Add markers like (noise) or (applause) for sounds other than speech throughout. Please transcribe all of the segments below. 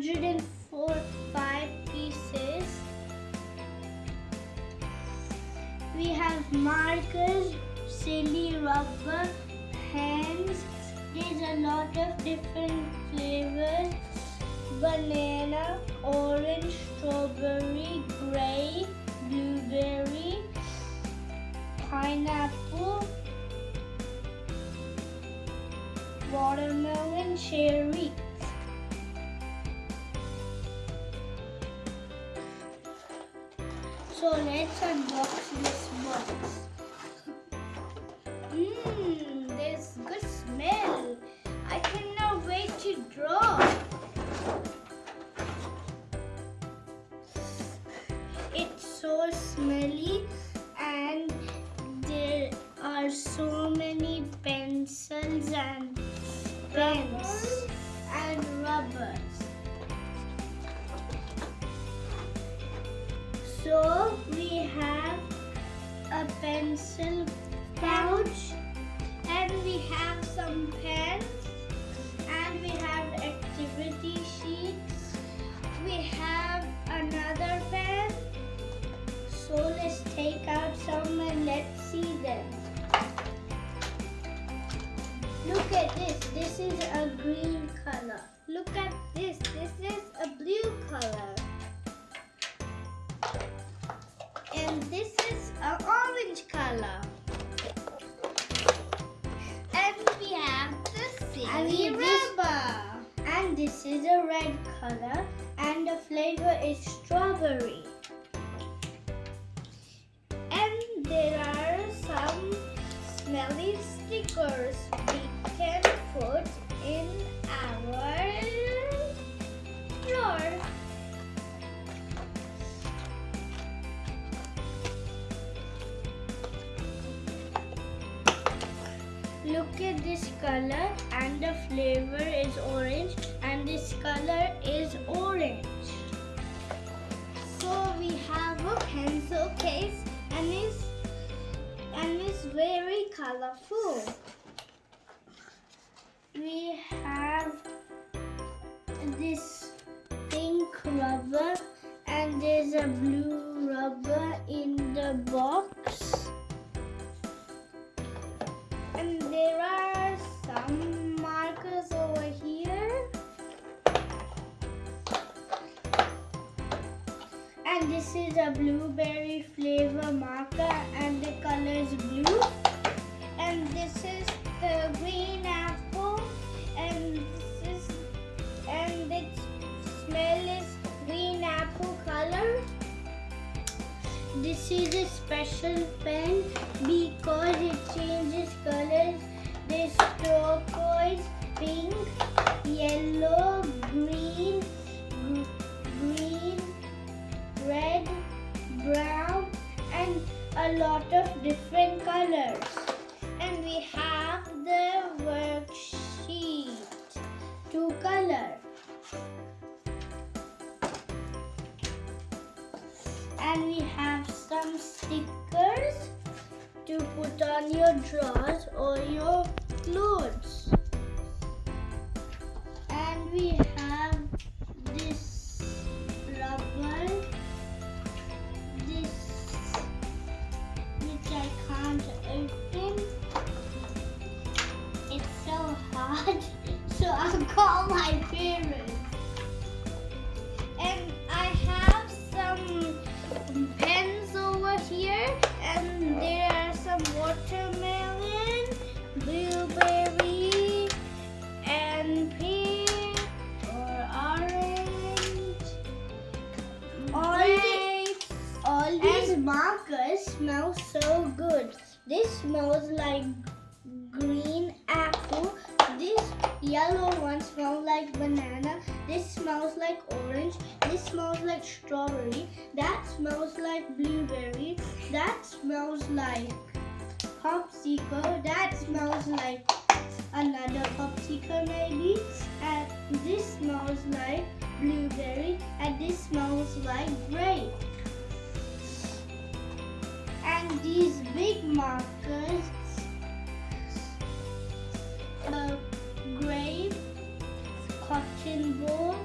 145 pieces. We have markers, silly rubber, hands. There's a lot of different flavors. Banana, orange, strawberry, grape, blueberry, pineapple, watermelon, cherry. So let's unbox this box. Mmm, there's good smell. I cannot wait to draw. It's so smelly pencil strawberry. And there are some smelly stickers we can put in our drawer. Look at this color and the flavor is orange and this color is orange. We have a pencil case and it's and it's very colorful. We have this pink rubber and there's a blue rubber in the box. And there are And this is a blueberry flavor marker and the color is blue. And this is the green apple and this is and its smell is green apple color. This is a special pen because it changes colors. Markers smell so good. This smells like green apple. This yellow one smells like banana. This smells like orange. This smells like strawberry. That smells like blueberry. That smells like popsicle. That smells like another popsicle maybe. And this smells like blueberry. And this smells like grape. And these big markers uh, grape, cotton ball,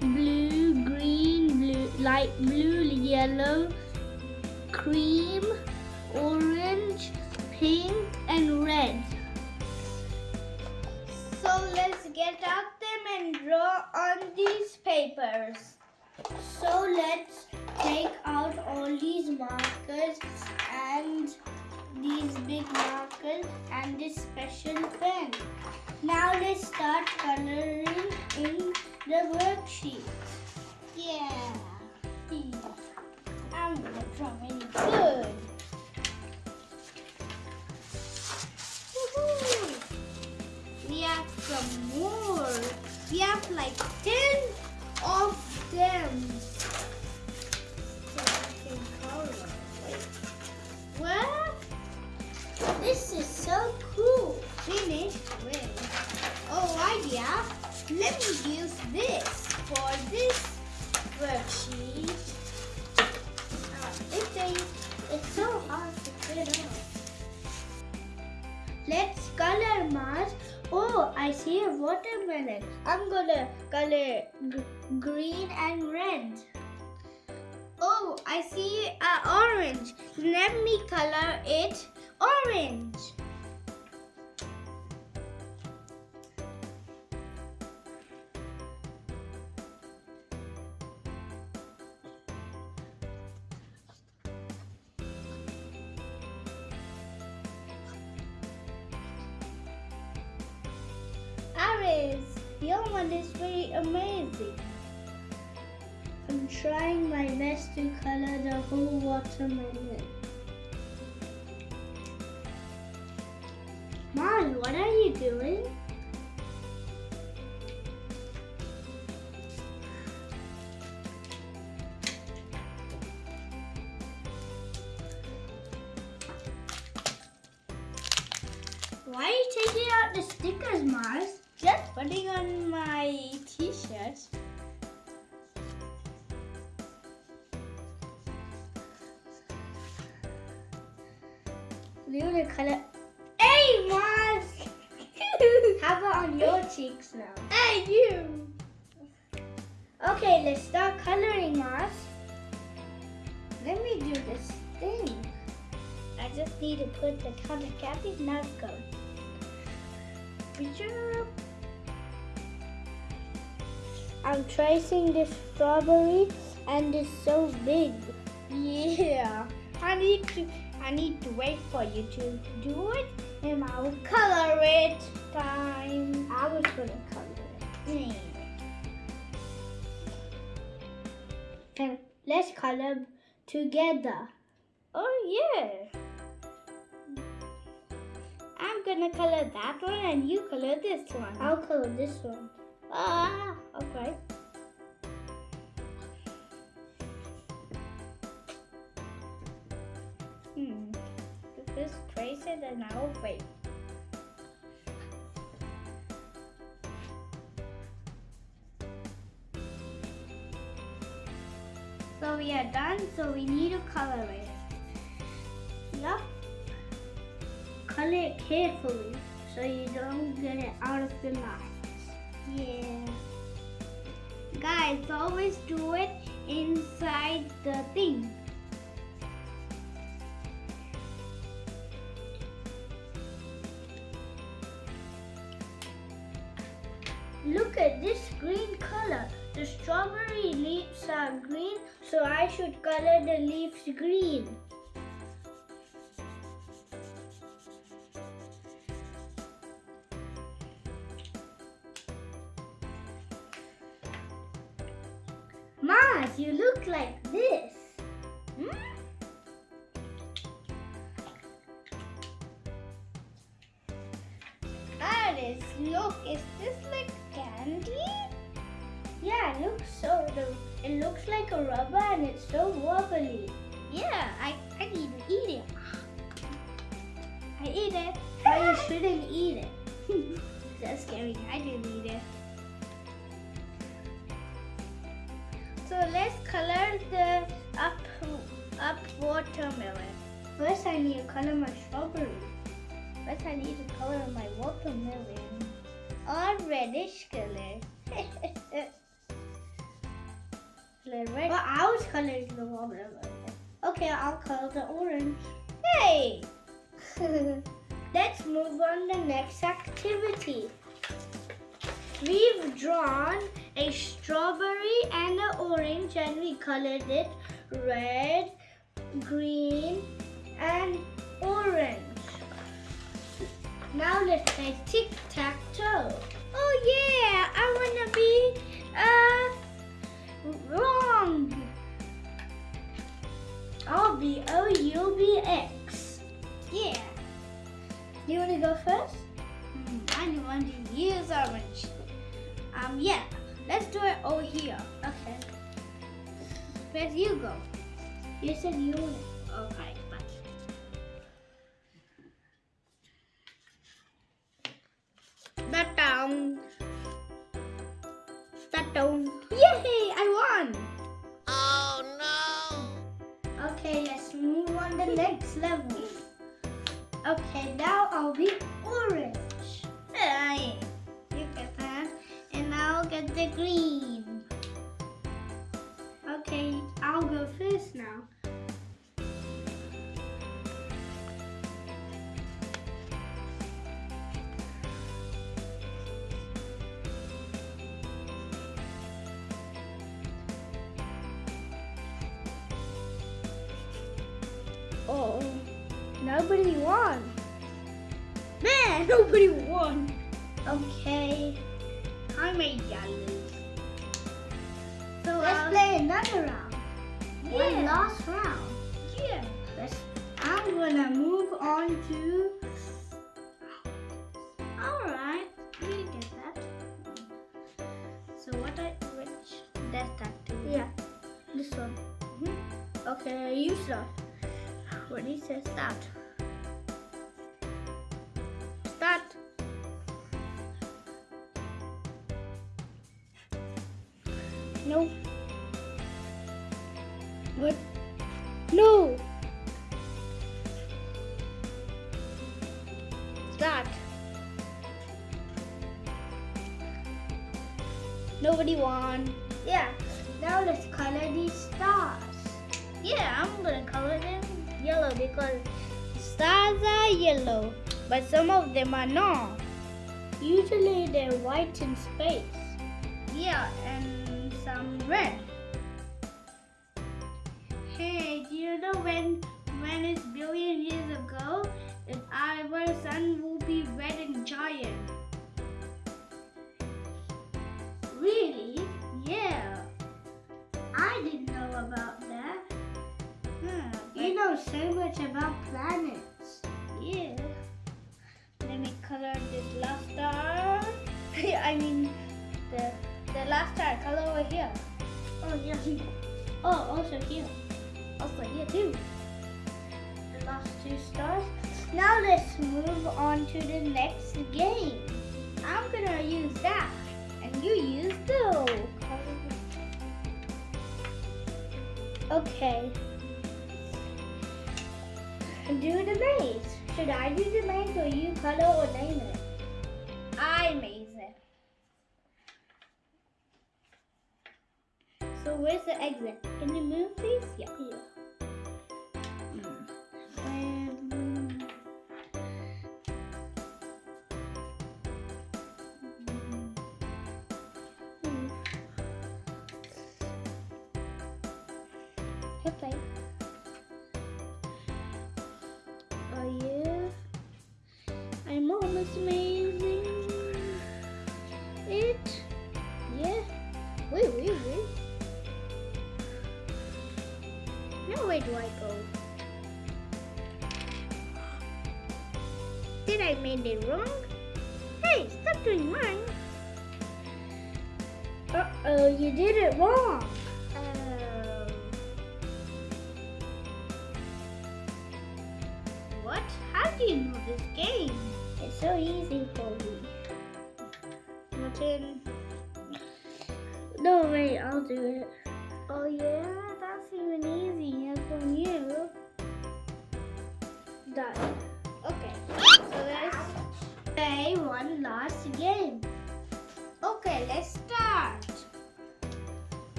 blue, green, blue, light blue, yellow, cream, orange, pink and red. So let's get out them and draw on these papers. So let's all these markers and these big markers and this special pen. Now let's start coloring in the worksheet. Yeah. I'm gonna draw good. We have some more. We have like 10 of them. So cool. Finished with. Oh, idea. Let me use this for this worksheet. Uh, it, it's so hard to fit off. Let's color Mars. Oh, I see a watermelon. I'm gonna color green and red. Oh, I see an orange. Let me color it orange. Your one is very amazing. I'm trying my best to color the whole watermelon. Mom, what are you doing? Gonna color. Hey, Mars! (laughs) How about on your cheeks now? Hey, you! Okay, let's start coloring, Mars. Let me do this thing. I just need to put the color candy. Now go. Picture. I'm tracing this strawberry and it's so big. (laughs) Yeah. I need to I need to wait for you to do it and I'll color it. Time. I was gonna color it. And let's color together. Oh yeah. I'm gonna color that one and you color this one. I'll color this one. Ah, okay. It and I'll wait. So we are done, so we need to color it. Yup. Color it carefully so you don't get it out of the lines. Yeah. Guys, always do it inside the thing. Green, so I should color the leaves green. Mars, you look like this. Hmm? Alice, look, is this like candy? Yeah, it looks so. The, it looks like a rubber and it's so wobbly. Yeah, I, I need to eat it. I eat it. But you shouldn't eat it. (laughs) That's scary. I didn't eat it. So let's color the up up watermelon. First I need to color my strawberry. First I need to color my watermelon. Or reddish color. (laughs) But I was coloring the watermelon. Okay, I'll color the orange. Hey! (laughs) Let's move on to the next activity. We've drawn a strawberry and an orange and we colored it red, green and orange. Now let's play tic-tac-toe. Oh yeah, I wanna be uh wrong. I'll be O, you'll be X. Yeah. You wanna go first? Hmm, I want to use orange. Um, yeah. Let's do it over here. Okay. Where do you go? You said you. Okay, nobody won. Man, nobody won. Okay, I made yellow. So let's um, play another round. One Yeah. last round. Yeah. Let's. I'm gonna move on to. All right. We get that. So what I which that activity? Yeah, this one. Mhm. Okay, you start. What he says start. I'm gonna color them yellow because stars are yellow, but some of them are not. Usually they're white in space. Yeah, and some red. Hey, do you know when when it's billion years ago, if our sun will be red and giant? Really? Yeah. So much about planets. Yeah. Let me color this last star. (laughs) I mean, the the last star. Color over here. Oh yeah. (laughs) Oh, also here. Also here too. The last two stars. Now let's move on to the next game. I'm gonna use that, and you use those. Okay. Do the maze. Should I do the maze or you color or name it? I maze it. So where's the exit? Can you move, please? Yeah. And, Did I made it wrong? Hey, stop doing mine. Uh oh, you did it wrong. One last game. okay, let's start.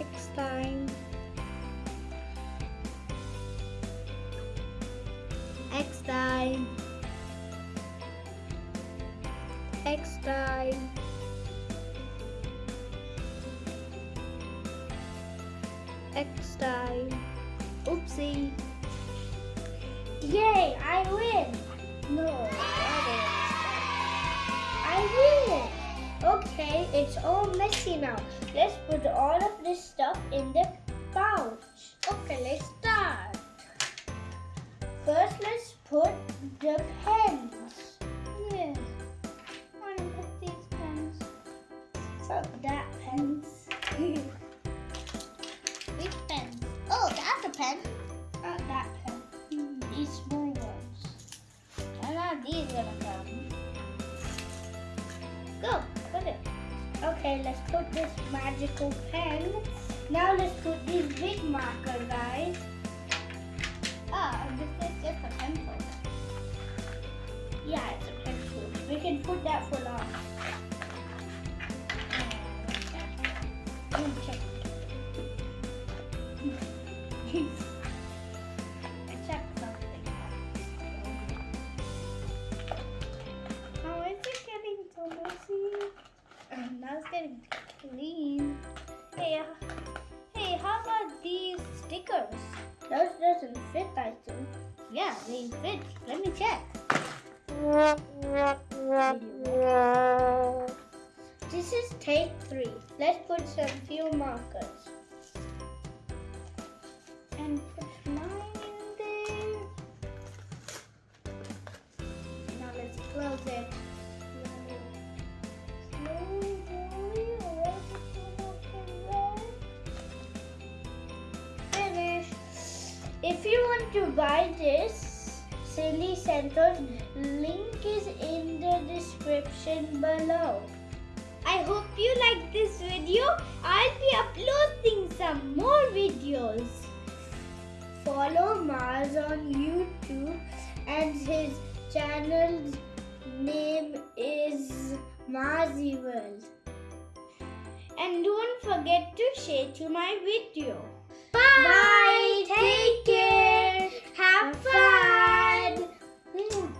X time. X time. X time. X time. Oopsie. Yay, I win. No. I win. Okay, it's all messy now. Let's put all of this stuff in the pouch. Okay, let's start. First, let's put the pens. Let's put this magical pen. Now let's put these big marker, guys. Oh, this is just a pencil. Yeah, it's a pencil. We can put that for long. Mm, check. (laughs) Yeah, they fit. Let me check. This is take three. Let's put some few markers. Link is in the description below. I hope you like this video. I'll be uploading some more videos. Follow Mars on YouTube and his channel's name is Marzi World. And don't forget to share to my video. Bye. Take care. Woo!